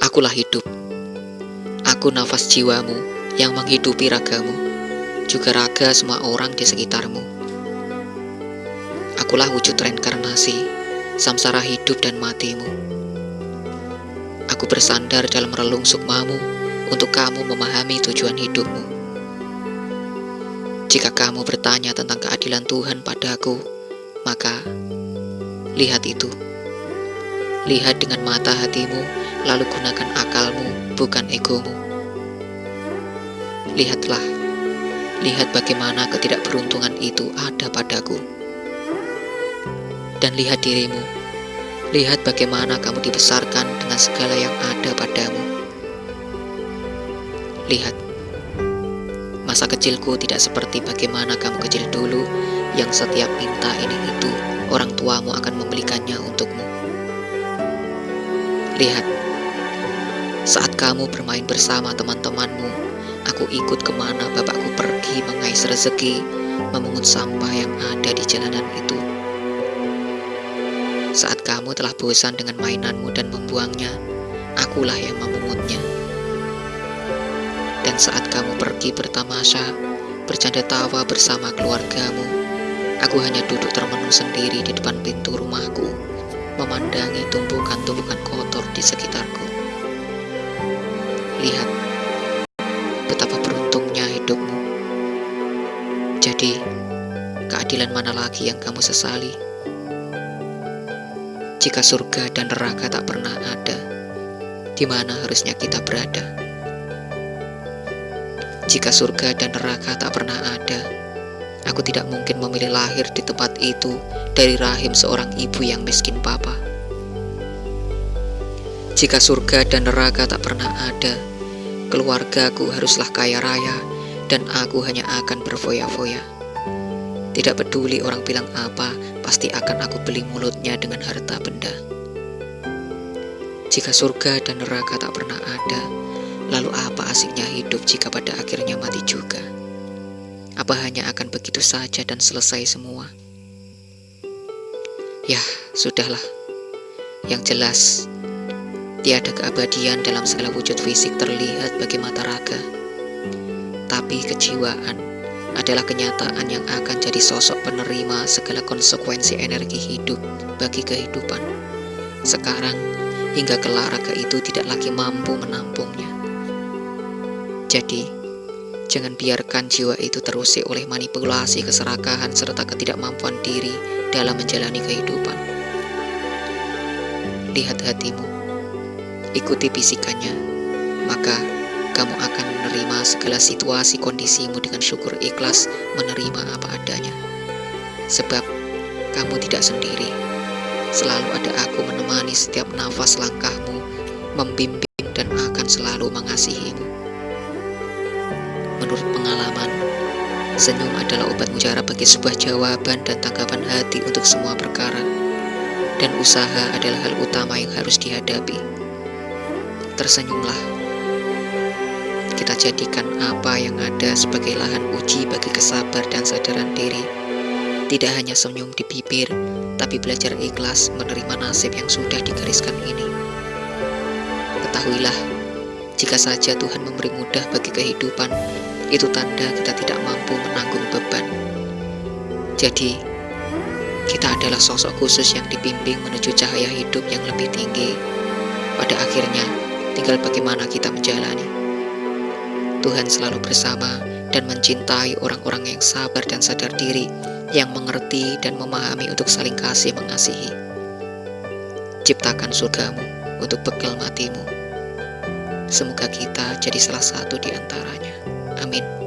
Akulah hidup. Aku nafas jiwamu yang menghidupi ragamu, juga raga semua orang di sekitarmu. Akulah wujud reinkarnasi, samsara hidup dan matimu. Aku bersandar dalam relung sukmamu untuk kamu memahami tujuan hidupmu. Jika kamu bertanya tentang keadilan Tuhan padaku, maka lihat itu. Lihat dengan mata hatimu, lalu gunakan akalmu, bukan egomu. Lihatlah, lihat bagaimana ketidakberuntungan itu ada padaku. Dan lihat dirimu, lihat bagaimana kamu dibesarkan dengan segala yang ada padamu. Lihat, masa kecilku tidak seperti bagaimana kamu kecil dulu yang setiap minta ini itu, orang tuamu akan membelikannya untukmu. Lihat, saat kamu bermain bersama teman-temanmu, aku ikut ke mana bapakku pergi mengais rezeki, memungut sampah yang ada di jalanan itu. Saat kamu telah bosan dengan mainanmu dan membuangnya, akulah yang memungutnya. Dan saat kamu pergi bertamasya, bercanda tawa bersama keluargamu, aku hanya duduk termenung sendiri di depan pintu rumahku, memandangi tumpukan-tumpukan kotor di sekitarku. Lihat, betapa beruntungnya hidupmu. Jadi, keadilan mana lagi yang kamu sesali? Jika surga dan neraka tak pernah ada, di mana harusnya kita berada? Jika surga dan neraka tak pernah ada, aku tidak mungkin memilih lahir di tempat itu dari rahim seorang ibu yang miskin papa. Jika surga dan neraka tak pernah ada, keluargaku haruslah kaya raya dan aku hanya akan berfoya-foya. Tidak peduli orang bilang apa, pasti akan aku beli mulutnya dengan harta benda. Jika surga dan neraka tak pernah ada, Lalu apa asiknya hidup jika pada akhirnya mati juga? Apa hanya akan begitu saja dan selesai semua? Ya, sudahlah. Yang jelas, tiada keabadian dalam segala wujud fisik terlihat bagi mata raga. Tapi kejiwaan adalah kenyataan yang akan jadi sosok penerima segala konsekuensi energi hidup bagi kehidupan. Sekarang, hingga kelak raga itu tidak lagi mampu menampungnya. Jadi, jangan biarkan jiwa itu terusik oleh manipulasi keserakahan serta ketidakmampuan diri dalam menjalani kehidupan. Lihat hatimu, ikuti bisikannya, maka kamu akan menerima segala situasi kondisimu dengan syukur ikhlas menerima apa adanya. Sebab kamu tidak sendiri, selalu ada aku menemani setiap nafas langkahmu, membimbing dan akan selalu mengasihimu. Menurut pengalaman, senyum adalah obat mujarab bagi sebuah jawaban dan tanggapan hati untuk semua perkara. Dan usaha adalah hal utama yang harus dihadapi. Tersenyumlah. Kita jadikan apa yang ada sebagai lahan uji bagi kesabar dan sadaran diri. Tidak hanya senyum di bibir, tapi belajar ikhlas menerima nasib yang sudah digariskan ini. Ketahuilah, jika saja Tuhan memberi mudah bagi kehidupan, itu tanda kita tidak mampu menanggung beban. Jadi, kita adalah sosok khusus yang dibimbing menuju cahaya hidup yang lebih tinggi. Pada akhirnya, tinggal bagaimana kita menjalani. Tuhan selalu bersama dan mencintai orang-orang yang sabar dan sadar diri, yang mengerti dan memahami untuk saling kasih mengasihi. Ciptakan surgamu untuk bekal matimu. Semoga kita jadi salah satu di antaranya. Amin.